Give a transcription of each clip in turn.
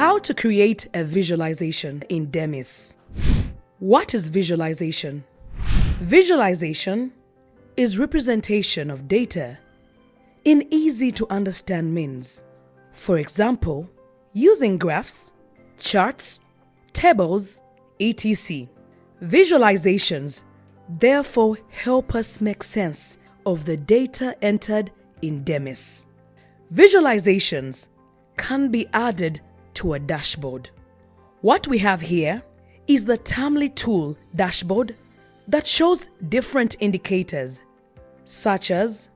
How to create a visualization in Demis. What is visualization? Visualization is representation of data in easy to understand means. For example, using graphs, charts, tables, etc. Visualizations therefore help us make sense of the data entered in Demis. Visualizations can be added to a dashboard. What we have here is the Termly tool dashboard that shows different indicators such as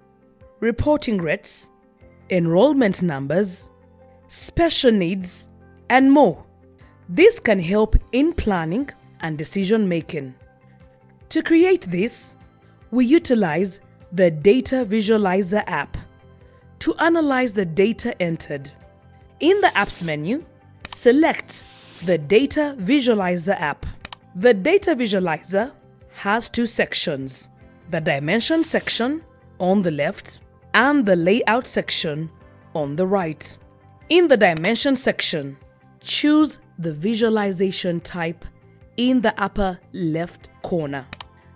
reporting rates, enrollment numbers, special needs, and more. This can help in planning and decision making. To create this, we utilize the Data Visualizer app to analyze the data entered. In the Apps menu, select the Data Visualizer app. The Data Visualizer has two sections, the Dimension section on the left and the Layout section on the right. In the Dimension section, choose the visualization type in the upper left corner.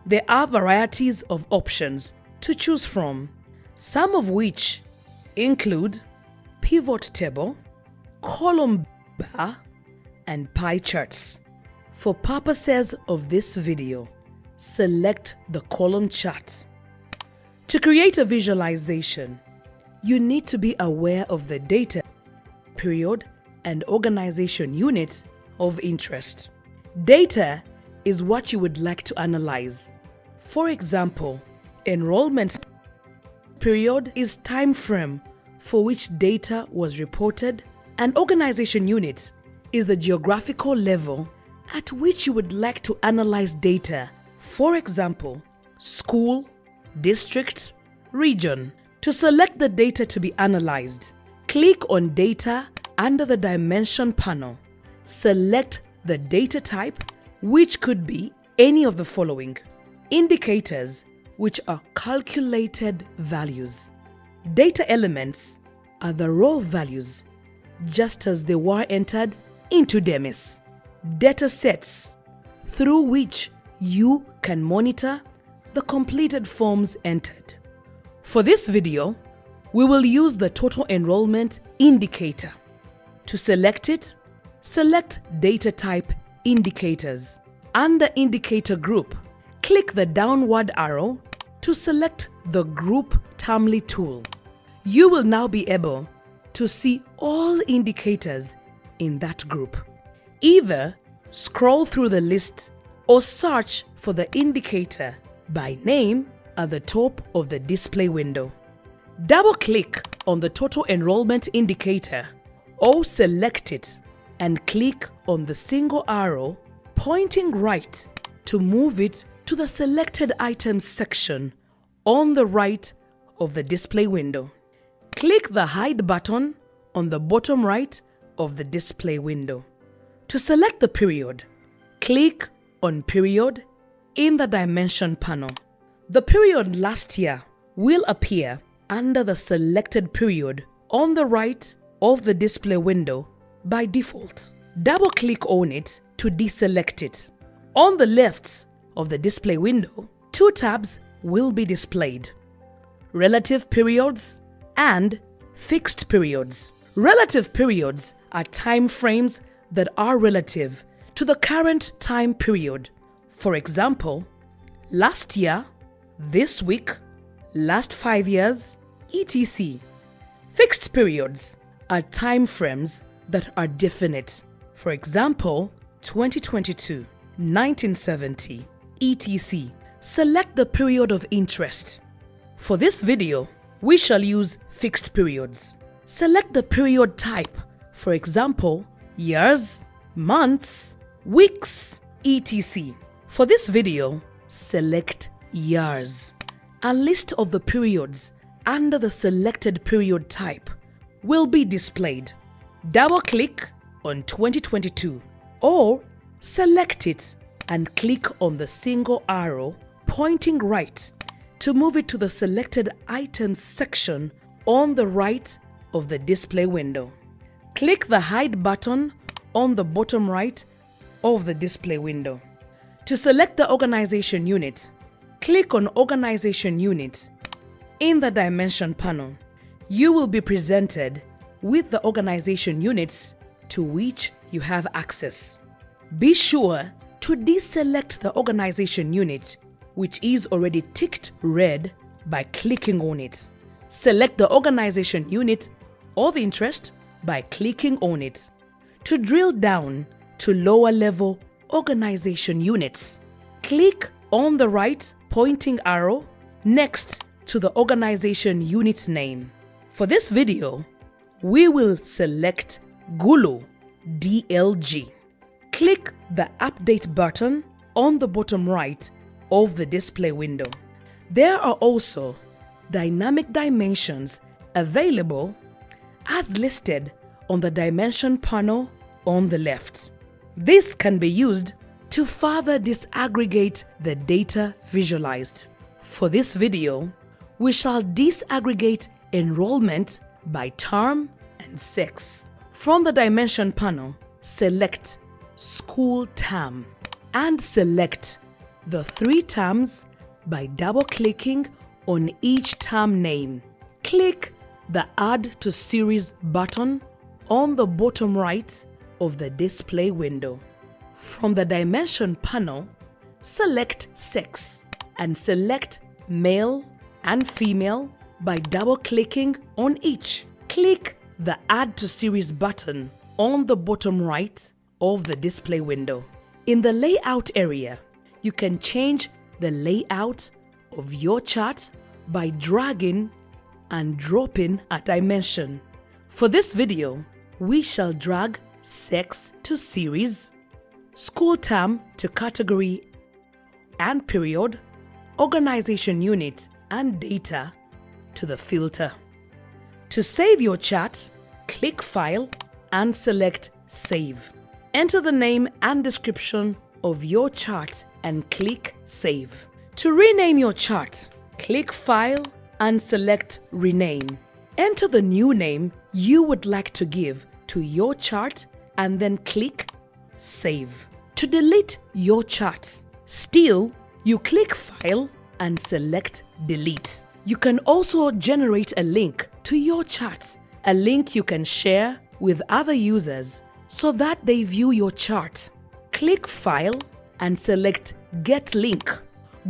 There are varieties of options to choose from, some of which include pivot table, column bar, and pie charts. For purposes of this video, select the column chart. To create a visualization, you need to be aware of the data, period, and organization units of interest. Data is what you would like to analyze. For example, enrollment period is time frame for which data was reported and organization unit is the geographical level at which you would like to analyze data. For example, school, district, region. To select the data to be analyzed, click on Data under the Dimension panel. Select the data type, which could be any of the following. Indicators, which are calculated values. Data elements are the raw values, just as they were entered into Demis. Data sets, through which you can monitor the completed forms entered. For this video, we will use the total enrollment indicator. To select it, select Data Type Indicators. Under Indicator Group, click the downward arrow to select the Group Termly tool. You will now be able to see all indicators in that group. Either scroll through the list or search for the indicator by name at the top of the display window. Double-click on the total enrollment indicator or select it and click on the single arrow pointing right to move it to the selected items section on the right of the display window. Click the hide button on the bottom right of the display window. To select the period, click on period in the dimension panel. The period last year will appear under the selected period on the right of the display window by default. Double click on it to deselect it. On the left of the display window, two tabs will be displayed. Relative periods and fixed periods. Relative periods are time frames that are relative to the current time period. For example, last year, this week, last five years, etc. Fixed periods are time frames that are definite. For example, 2022, 1970, etc. Select the period of interest. For this video, we shall use fixed periods. Select the period type, for example, years, months, weeks, etc. For this video, select years. A list of the periods under the selected period type will be displayed. Double-click on 2022 or select it and click on the single arrow pointing right to move it to the selected items section on the right of the display window. Click the hide button on the bottom right of the display window. To select the organization unit, click on Organization Unit in the Dimension panel. You will be presented with the organization units to which you have access. Be sure to deselect the organization unit which is already ticked red by clicking on it. Select the organization unit of interest by clicking on it. To drill down to lower level organization units, click on the right pointing arrow next to the organization unit name. For this video, we will select Gulu DLG. Click the Update button on the bottom right of the display window. There are also dynamic dimensions available as listed on the dimension panel on the left. This can be used to further disaggregate the data visualized. For this video, we shall disaggregate enrollment by term and sex. From the dimension panel, select School Term and select the three terms by double-clicking on each term name. Click the Add to Series button on the bottom right of the display window. From the Dimension panel, select Sex and select Male and Female by double-clicking on each. Click the Add to Series button on the bottom right of the display window. In the Layout area, you can change the layout of your chart by dragging and dropping a dimension. For this video, we shall drag sex to series, school term to category and period, organization unit and data to the filter. To save your chart, click File and select Save. Enter the name and description of your chart and click Save. To rename your chart, click File and select Rename. Enter the new name you would like to give to your chart and then click Save. To delete your chart, still you click File and select Delete. You can also generate a link to your chart, a link you can share with other users so that they view your chart. Click File and select Get Link.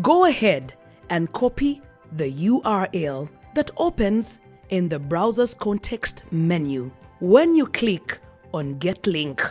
Go ahead and copy the URL that opens in the browser's context menu when you click on Get Link.